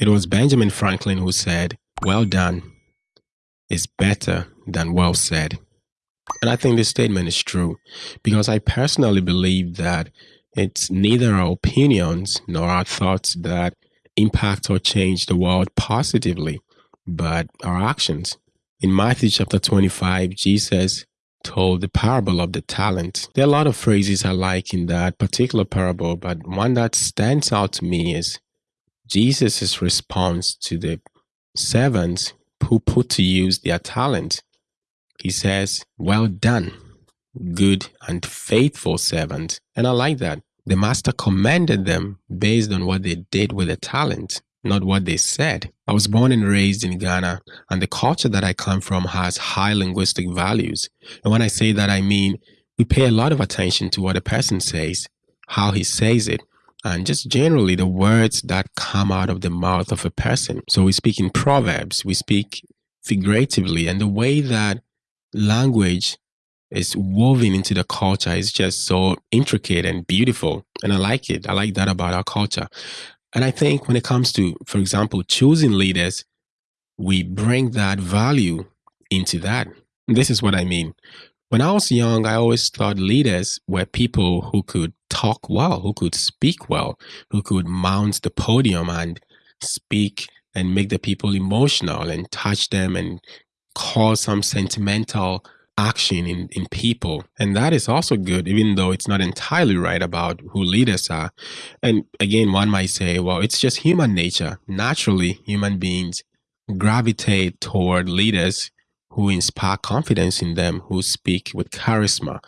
It was Benjamin Franklin who said, Well done is better than well said. And I think this statement is true because I personally believe that it's neither our opinions nor our thoughts that impact or change the world positively, but our actions. In Matthew chapter 25, Jesus told the parable of the talent. There are a lot of phrases I like in that particular parable, but one that stands out to me is Jesus' response to the servants who put to use their talent. He says, Well done, good and faithful servant. And I like that. The master commended them based on what they did with the talent, not what they said. I was born and raised in Ghana, and the culture that I come from has high linguistic values. And when I say that, I mean we pay a lot of attention to what a person says, how he says it, and just generally the words that come out of the mouth of a person. So we speak in proverbs, we speak figuratively, and the way that language is woven into the culture is just so intricate and beautiful. And I like it. I like that about our culture. And I think when it comes to, for example, choosing leaders, we bring that value into that. This is what I mean. When I was young, I always thought leaders were people who could talk well, who could speak well, who could mount the podium and speak and make the people emotional and touch them and cause some sentimental action in, in people. And that is also good, even though it's not entirely right about who leaders are. And again, one might say, well, it's just human nature. Naturally, human beings gravitate toward leaders who inspire confidence in them, who speak with charisma.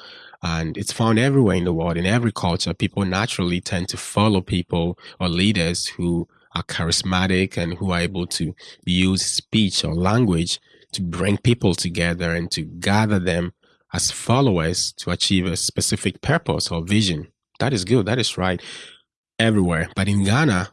And it's found everywhere in the world, in every culture. People naturally tend to follow people or leaders who are charismatic and who are able to use speech or language to bring people together and to gather them as followers to achieve a specific purpose or vision. That is good. That is right everywhere. But in Ghana,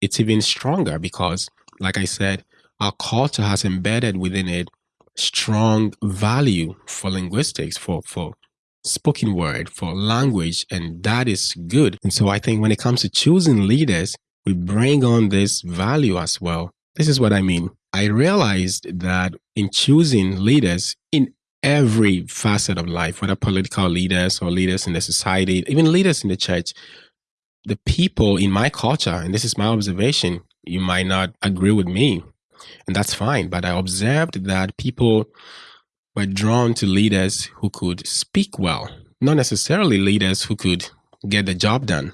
it's even stronger because, like I said, our culture has embedded within it strong value for linguistics, for, for spoken word, for language, and that is good. And so I think when it comes to choosing leaders, we bring on this value as well. This is what I mean. I realized that in choosing leaders in every facet of life, whether political leaders or leaders in the society, even leaders in the church, the people in my culture, and this is my observation, you might not agree with me, and that's fine, but I observed that people were drawn to leaders who could speak well, not necessarily leaders who could get the job done.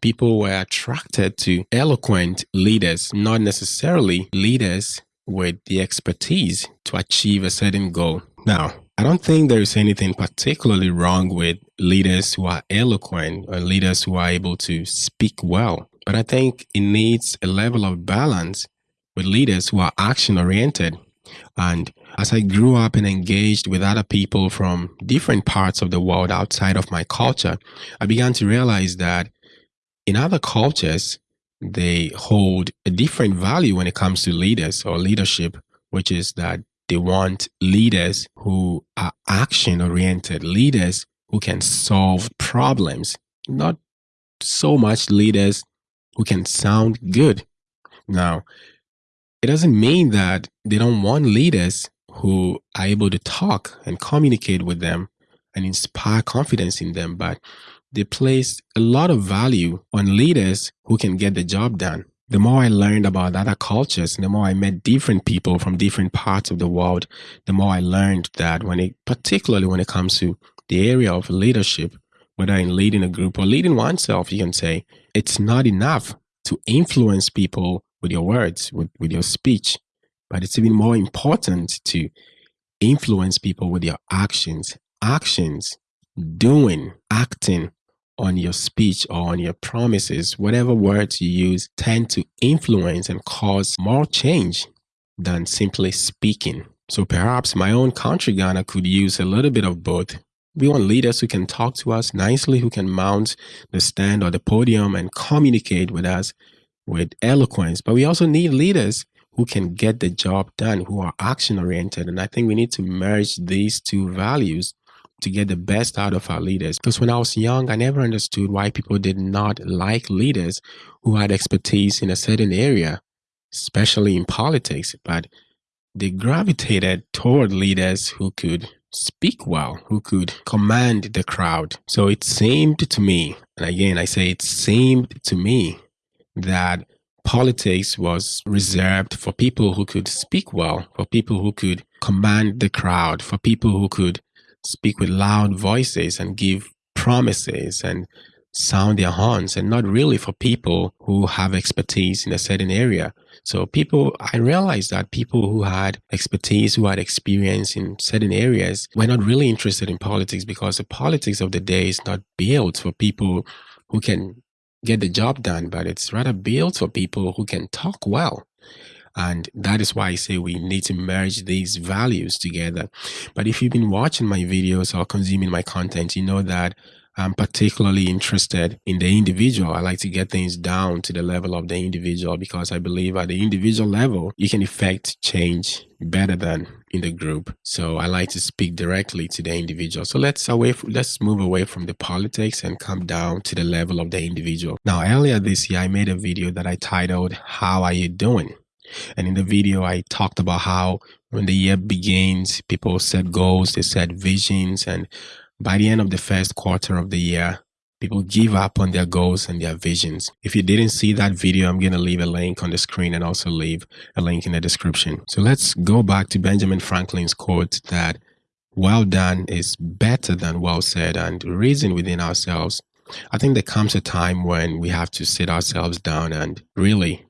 People were attracted to eloquent leaders, not necessarily leaders with the expertise to achieve a certain goal. Now, I don't think there is anything particularly wrong with leaders who are eloquent or leaders who are able to speak well, but I think it needs a level of balance with leaders who are action oriented. And as I grew up and engaged with other people from different parts of the world outside of my culture, I began to realize that in other cultures, they hold a different value when it comes to leaders or leadership, which is that they want leaders who are action oriented, leaders who can solve problems, not so much leaders who can sound good. Now, it doesn't mean that they don't want leaders who are able to talk and communicate with them and inspire confidence in them, but they place a lot of value on leaders who can get the job done. The more I learned about other cultures, the more I met different people from different parts of the world, the more I learned that when it, particularly when it comes to the area of leadership, whether in leading a group or leading oneself, you can say it's not enough to influence people with your words, with, with your speech, but it's even more important to influence people with your actions. Actions, doing, acting on your speech or on your promises, whatever words you use, tend to influence and cause more change than simply speaking. So perhaps my own country, Ghana, could use a little bit of both. We want leaders who can talk to us nicely, who can mount the stand or the podium and communicate with us with eloquence. But we also need leaders who can get the job done, who are action oriented. And I think we need to merge these two values to get the best out of our leaders. Because when I was young, I never understood why people did not like leaders who had expertise in a certain area. especially in politics, but they gravitated toward leaders who could speak well, who could command the crowd. So it seemed to me, and again, I say it seemed to me that politics was reserved for people who could speak well, for people who could command the crowd, for people who could speak with loud voices and give promises and sound their horns and not really for people who have expertise in a certain area. So people, I realized that people who had expertise, who had experience in certain areas were not really interested in politics because the politics of the day is not built for people who can get the job done, but it's rather built for people who can talk well. And that is why I say we need to merge these values together. But if you've been watching my videos or consuming my content, you know that I'm particularly interested in the individual. I like to get things down to the level of the individual because I believe at the individual level, you can effect change better than in the group. So I like to speak directly to the individual. So let's away let's move away from the politics and come down to the level of the individual. Now, earlier this year, I made a video that I titled, How Are You Doing? And in the video, I talked about how when the year begins, people set goals, they set visions, and by the end of the first quarter of the year, people give up on their goals and their visions. If you didn't see that video, I'm going to leave a link on the screen and also leave a link in the description. So let's go back to Benjamin Franklin's quote that well done is better than well said and reason within ourselves. I think there comes a time when we have to sit ourselves down and really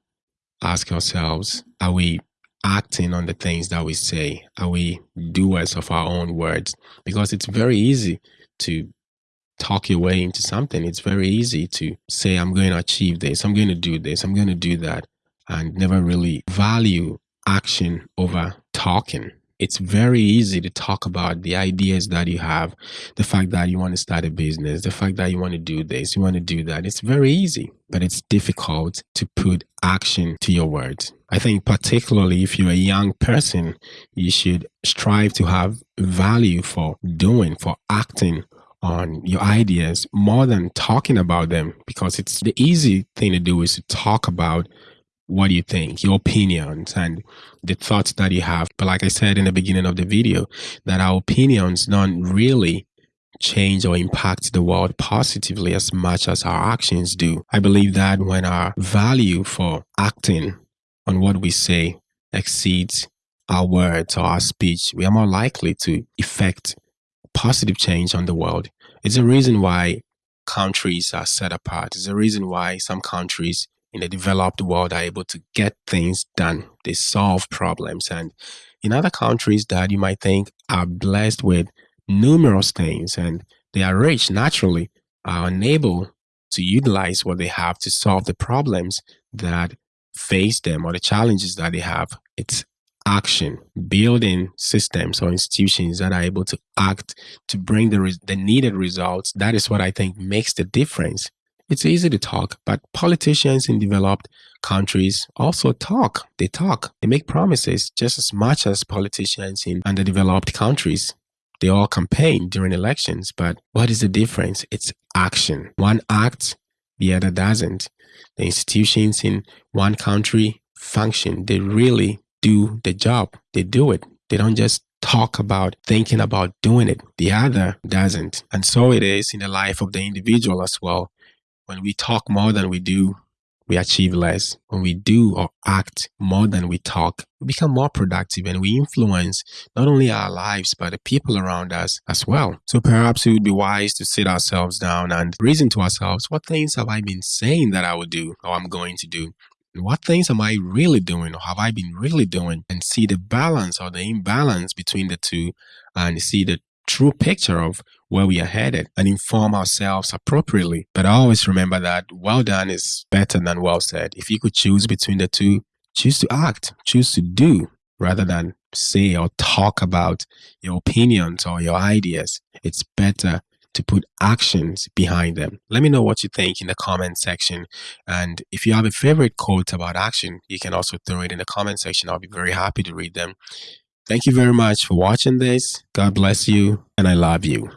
ask ourselves, are we acting on the things that we say? Are we doers of our own words? Because it's very easy to talk your way into something. It's very easy to say, I'm going to achieve this, I'm going to do this, I'm going to do that, and never really value action over talking it's very easy to talk about the ideas that you have, the fact that you want to start a business, the fact that you want to do this, you want to do that. It's very easy, but it's difficult to put action to your words. I think particularly if you're a young person, you should strive to have value for doing, for acting on your ideas more than talking about them because it's the easy thing to do is to talk about what you think, your opinions and the thoughts that you have. But like I said in the beginning of the video, that our opinions don't really change or impact the world positively as much as our actions do. I believe that when our value for acting on what we say exceeds our words or our speech, we are more likely to effect positive change on the world. It's a reason why countries are set apart. It's a reason why some countries in the developed world are able to get things done. They solve problems. And in other countries that you might think are blessed with numerous things and they are rich naturally, are unable to utilize what they have to solve the problems that face them or the challenges that they have. It's action, building systems or institutions that are able to act to bring the, the needed results. That is what I think makes the difference it's easy to talk, but politicians in developed countries also talk. They talk. They make promises just as much as politicians in underdeveloped countries. They all campaign during elections, but what is the difference? It's action. One acts, the other doesn't. The institutions in one country function. They really do the job. They do it. They don't just talk about thinking about doing it. The other doesn't. And so it is in the life of the individual as well. When we talk more than we do, we achieve less. When we do or act more than we talk, we become more productive and we influence not only our lives, but the people around us as well. So perhaps it would be wise to sit ourselves down and reason to ourselves, what things have I been saying that I would do or I'm going to do? What things am I really doing or have I been really doing? And see the balance or the imbalance between the two and see the true picture of where we are headed and inform ourselves appropriately. But I always remember that well done is better than well said. If you could choose between the two, choose to act, choose to do rather than say or talk about your opinions or your ideas. It's better to put actions behind them. Let me know what you think in the comment section. And if you have a favorite quote about action, you can also throw it in the comment section. I'll be very happy to read them. Thank you very much for watching this. God bless you, and I love you.